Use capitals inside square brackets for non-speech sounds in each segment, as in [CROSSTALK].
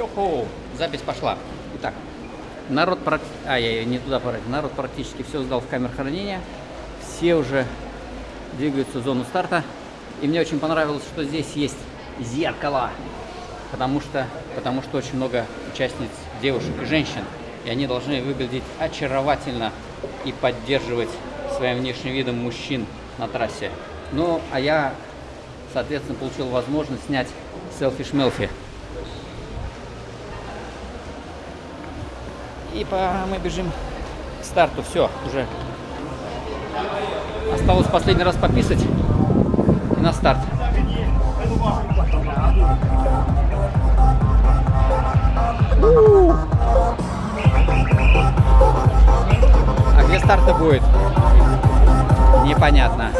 Йоху! Запись пошла. Итак, народ, а, я не туда пора. Народ практически все сдал в камер хранения. Все уже двигаются в зону старта. И мне очень понравилось, что здесь есть зеркало. Потому что, потому что очень много участниц, девушек и женщин. И они должны выглядеть очаровательно и поддерживать своим внешним видом мужчин на трассе. Ну, а я, соответственно, получил возможность снять селфи-шмелфи. И по, мы бежим к старту. Все, уже осталось последний раз пописать и на старт. А где старт будет? Непонятно.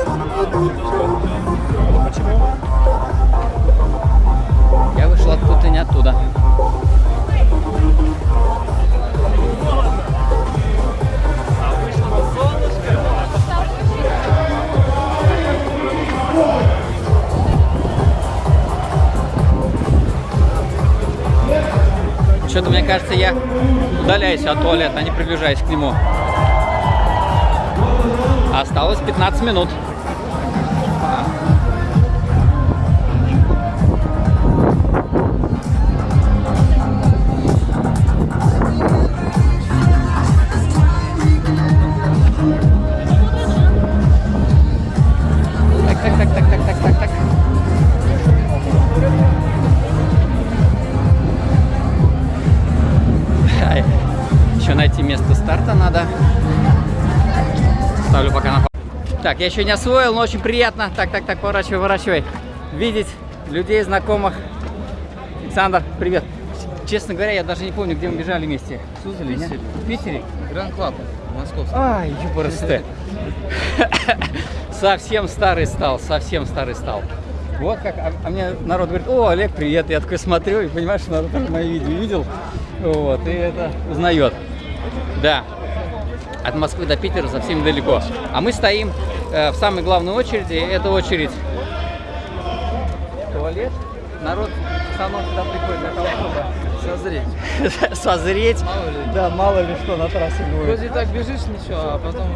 Я вышел откуда-то не оттуда. Что-то, мне кажется, я удаляюсь от туалета, а не приближаюсь к нему. Осталось 15 минут. Ай, Еще найти место старта надо. Ставлю пока на Так, я еще не освоил, но очень приятно. Так, так, так, поворачивай, поворачивай. Видеть людей, знакомых. Александр, привет. Честно говоря, я даже не помню, где мы бежали вместе. В Суздале, не? В Питере? Run Club, московский. Ай, ЮПРСТ. [LAUGHS] Совсем старый стал, совсем старый стал. Вот как, а, а мне народ говорит, о, Олег, привет. Я такой смотрю и понимаешь, что народ мои видео видел. Вот, и это узнает. Да, от Москвы до Питера совсем далеко. А мы стоим э, в самой главной очереди. Это очередь туалет. Народ в основном сюда приходит для того, Созреть. чтобы [LAUGHS] созреть. Мало ли. Да, мало ли что на трассе будет. Вроде так бежишь, ничего, а потом...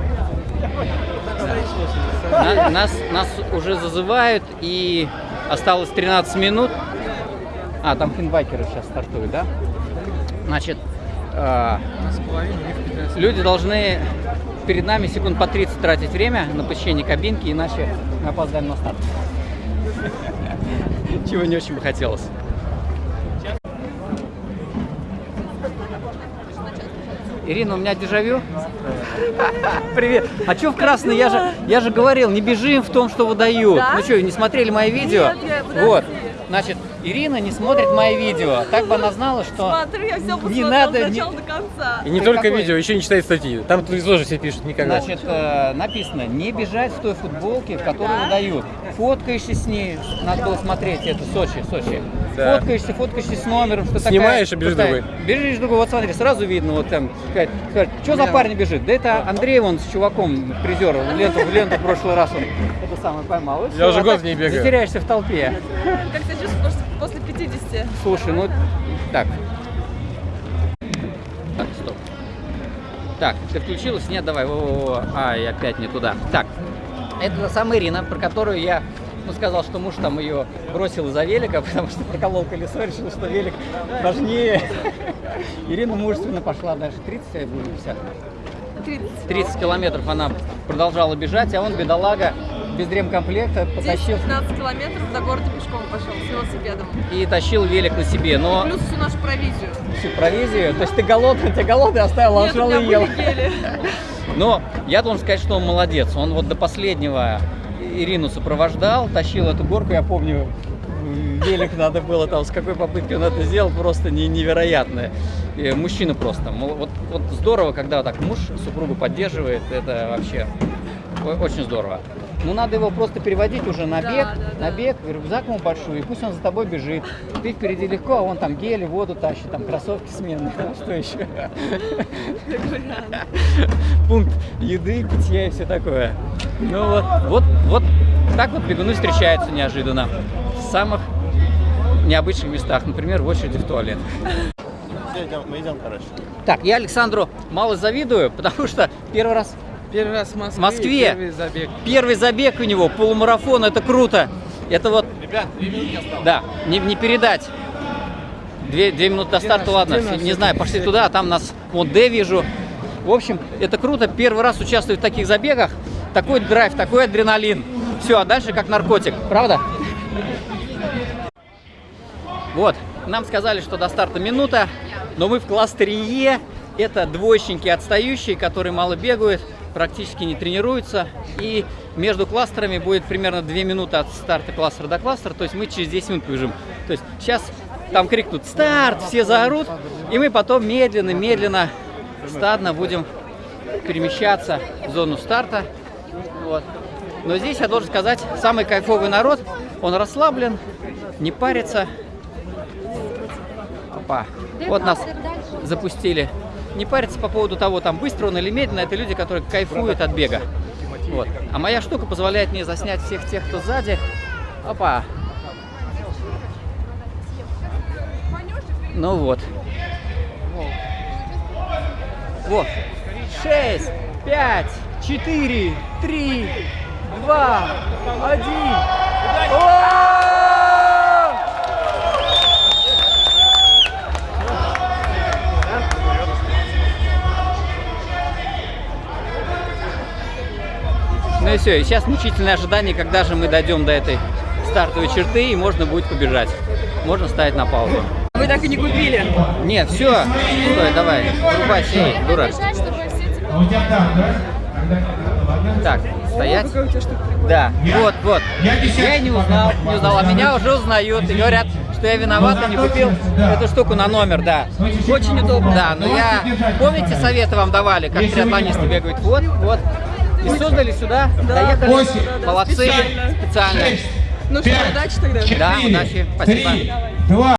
На- нас, нас уже зазывают, и осталось 13 минут. А, там финбайкеры сейчас стартуют, да? Значит, э, У нас половина, у них 15. люди должны перед нами секунд по 30 тратить время на посещение кабинки, иначе мы опоздаем на старт. [LAUGHS] Чего не очень бы хотелось. Ирина, у меня дежавю. [LAUGHS] Привет. А что в красный? Я же, я же говорил, не бежим в том, что выдают. Да? Ну что, не смотрели мои видео? Нет, я- подожди. вот. Значит, Ирина не смотрит мои видео. Так бы она знала, что Смотри, я все не надо, не- до конца. И не Ты только какой? видео, еще не читает статьи. Там тоже все пишут никогда. Значит, э, написано, не бежать в той футболке, в которой Да. выдают. Фоткаешься с ней, надо было смотреть, это Сочи, Сочи. Да. Фоткаешься, фоткаешься с номером, что Снимаешь такая, и бежишь другой. Бежишь другой, вот смотри, сразу видно, вот там, сказать, что за парень бежит? Да это Андрей, он с чуваком, призер, в ленту, в ленту в прошлый раз он это самое поймал. Всё, уже а год не бегаю. Затеряешься в толпе. Как ты чувствуешь 50? Слушай, ну так. Так, стоп. Так, ты включилась? Нет, давай. Во-во-во. Ай, опять не туда. Так, это та самая Ирина, про которую я ну, сказал, что муж там ее бросил из-за велика, [LAUGHS] потому что проколол колесо, решил, что велик важнее. [LAUGHS] Ирина мужественно пошла дальше. 30 а я буду 50. 30. 30 километров она продолжала бежать, а он, бедолага, без ремкомплекта, потащил 10-15 километров до города пешком пошел с велосипедом. и тащил велик на себе. Но Плюс всю нашу провизию. всю провизию, то есть ты голодный, ты голодный оставил, а Нет, меня и ел. Но я должен сказать, что он молодец. Он вот до последнего Ирину сопровождал, тащил эту горку, я помню, велик надо было там, с какой попыткой он это сделал, просто не, невероятно. И мужчина просто. Вот, вот здорово, когда так муж супругу поддерживает, это вообще очень здорово. Ну, надо его просто переводить уже на Да, бег, да, на да. бег, рюкзак ему большой, и пусть он за тобой бежит. Ты впереди легко, а он там гели, воду тащит, там кроссовки сменные, там [LAUGHS] что еще. Пункт еды, питья и все такое. Ну вот, вот, вот так вот бегуны встречаются неожиданно. С самых необычных местах, например, в очереди в туалет. Мы идем, короче. Так, я Александру мало завидую, [LAUGHS] потому что первый раз Первый раз в Москве. Москве. Первый забег. Первый забег у него, полумарафон, это круто. Это вот, Ребят, две минутки осталось. да, не, не передать. Две, две минуты до старта, наш- ладно, наш не знаю, пошли туда, а там нас, вон, Д вижу. В общем, это круто, первый раз участвую в таких забегах. Такой драйв, такой адреналин. Все, а дальше как наркотик, правда? Вот, нам сказали, что до старта минута, но мы в кластере Е. Это двоечники отстающие, которые мало бегают, практически не тренируются. И между кластерами будет примерно 2 минуты от старта кластера до кластера, то есть мы через 10 минут бежим. То есть сейчас там крикнут «Старт!», все заорут, и мы потом медленно-медленно, стадно будем перемещаться в зону старта. Вот. Но здесь я должен сказать, самый кайфовый народ, он расслаблен, не парится. Опа. Вот нас запустили. Не париться по поводу того, там быстро он или медленно, это люди, которые кайфуют от бега. Вот. А моя штука позволяет мне заснять всех тех, кто сзади. Опа. Ну вот. Вот. Шесть, пять, четыре, три, два, один. О! Ну и все, и сейчас мучительное ожидание, когда же мы дойдем до этой стартовой черты и можно будет побежать. Можно ставить на паузу. Вы так и не купили. Нет, все, стой, давай, врубай сей, дурак. Так, стоять. Да, вот, вот. Я не узнал, не узнал, а меня уже узнают и говорят, что я виноват и не купил эту штуку на номер, да. Очень удобно. Да, но я, помните, советы вам давали, как триатлонисты бегают? Вот, вот. И создали сюда, доехали. Молодцы, специально. Ну что, удачи тогда. Да, удачи, спасибо. Два.